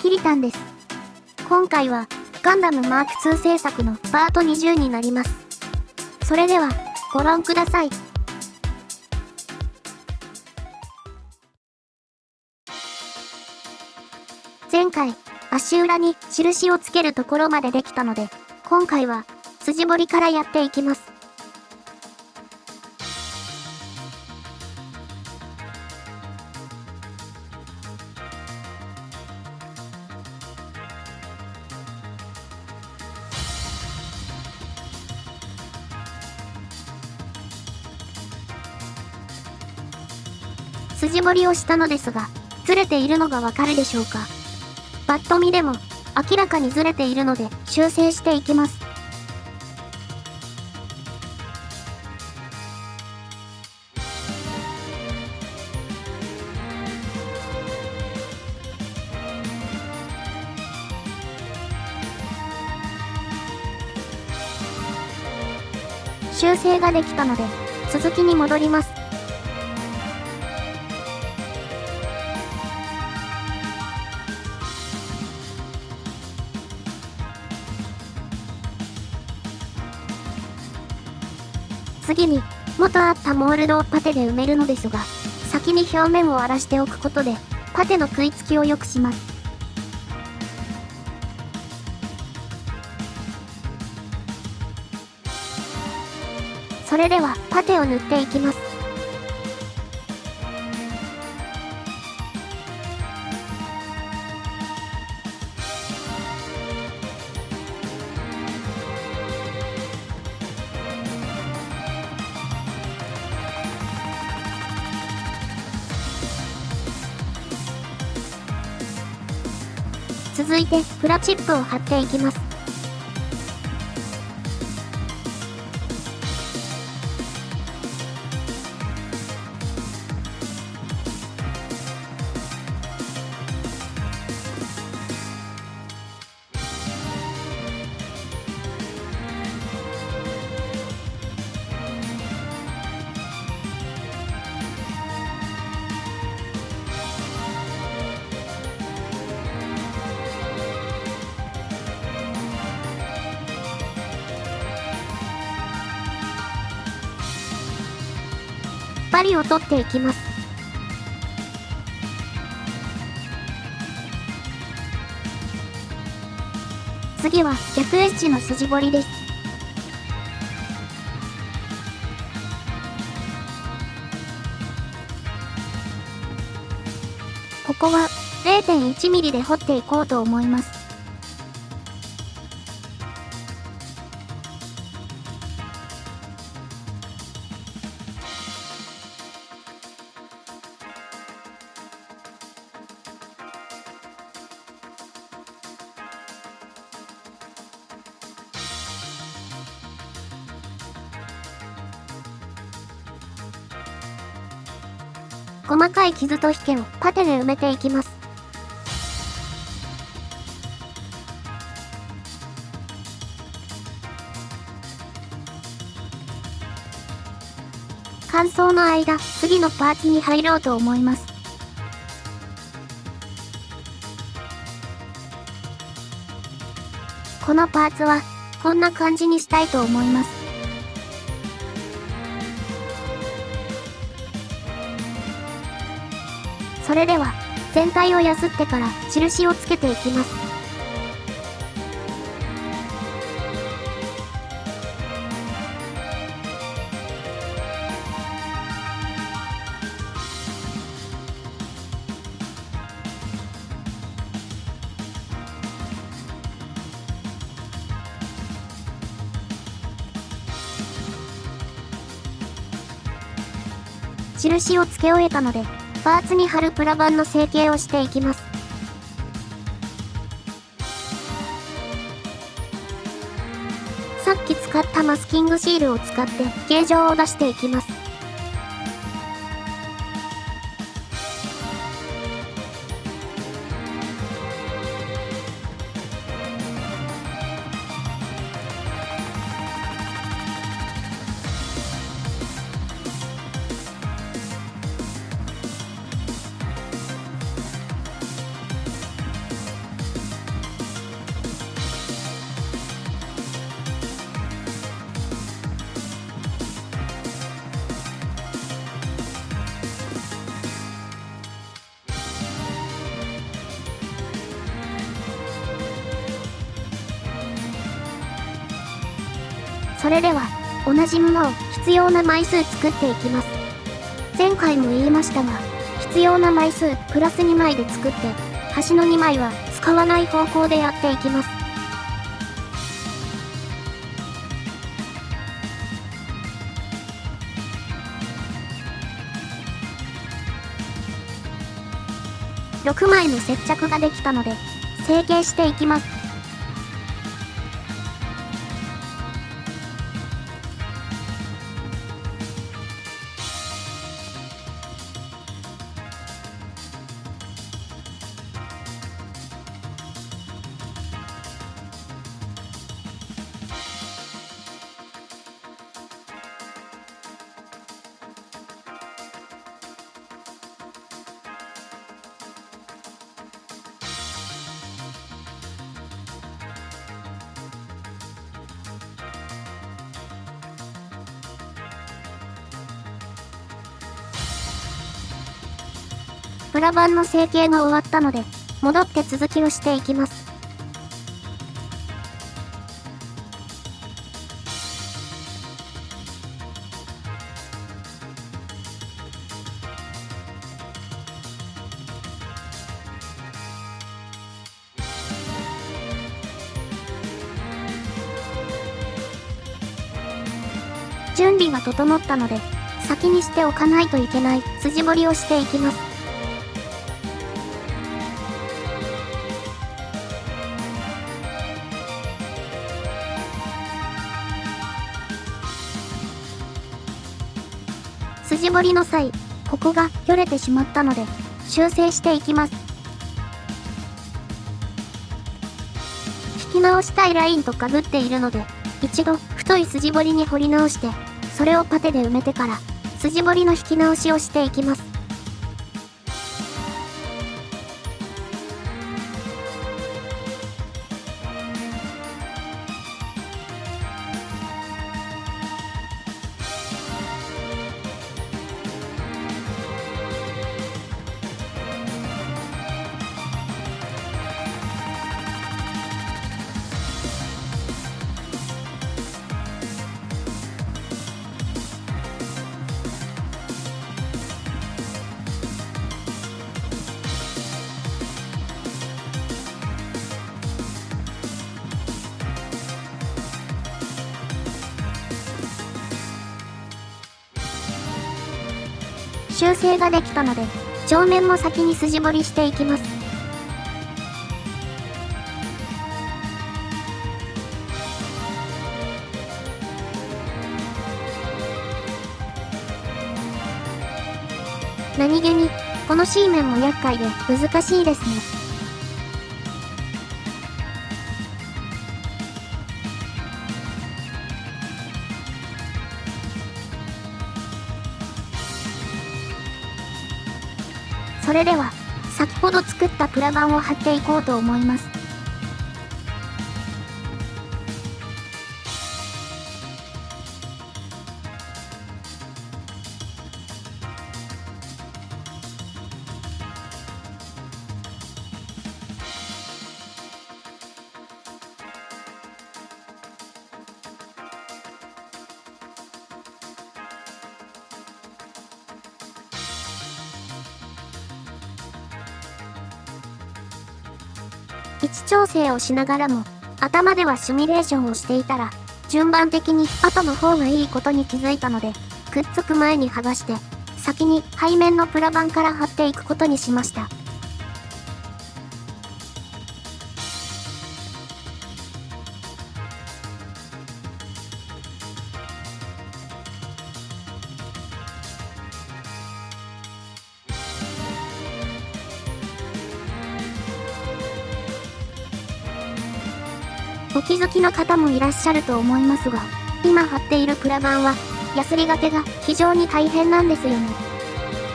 キリタンです。今回は、ガンダムマーク2制作のパート20になります。それでは、ご覧ください。前回、足裏に印をつけるところまでできたので、今回は、筋彫りからやっていきます。筋彫りをしたのですが、ずれているのがわかるでしょうか。パッと見でも、明らかにずれているので、修正していきます。修正ができたので、続きに戻ります。次に、元あったモールドをパテで埋めるのですが、先に表面を荒らしておくことで、パテの食いつきを良くします。それでは、パテを塗っていきます。続いて、プラチップを貼っていきます。針を取っていきます。次は逆エッジの筋彫りです。ここは 0.1mm で彫っていこうと思います。細かい傷と引けをパテで埋めていきます。乾燥の間、次のパーツに入ろうと思います。このパーツは、こんな感じにしたいと思います。それでは、全体をやすってから印をつけていきます。印をつけ終えたので、パーツに貼るプラ板の成形をしていきます。さっき使ったマスキングシールを使って形状を出していきます。それでは、同じものを必要な枚数作っていきます。前回も言いましたが、必要な枚数プラス2枚で作って、端の2枚は使わない方向でやっていきます。6枚の接着ができたので、成形していきます。プラ板の成形が終わったので、戻って続きをしていきます。準備が整ったので、先にしておかないといけない筋彫りをしていきます。筋彫りの際、ここがよれてしまったので、修正していきます。引き直したいラインとかぶっているので、一度太い筋彫りに彫り直して、それをパテで埋めてから、筋彫りの引き直しをしていきます。修正ができたので、上面も先に筋彫りしていきます。何気に、この C 面も厄介で難しいですね。それでは、先ほど作ったプラ板を貼っていこうと思います。位置調整をしながらも、頭ではシミュレーションをしていたら、順番的に後の方がいいことに気づいたので、くっつく前に剥がして、先に背面のプラ板から貼っていくことにしました。お気づきの方もいらっしゃると思いますが、今貼っているプラ板は、ヤスリがけが非常に大変なんですよね。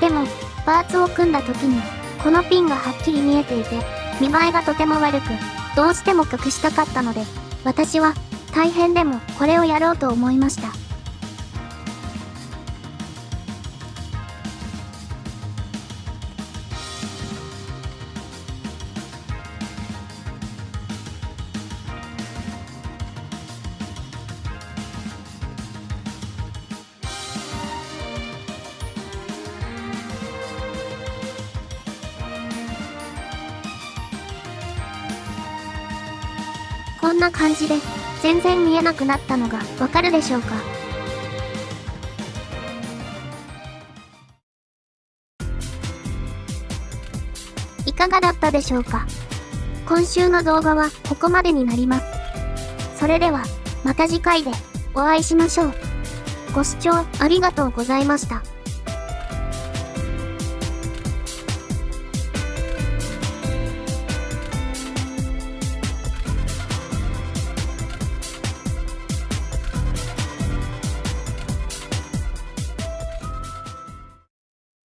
でも、パーツを組んだ時に、このピンがはっきり見えていて、見栄えがとても悪く、どうしても隠したかったので、私は、大変でもこれをやろうと思いました。こんな感じで、全然見えなくなったのがわかるでしょうか？いかがだったでしょうか？今週の動画はここまでになります。それでは、また次回でお会いしましょう。ご視聴ありがとうございました。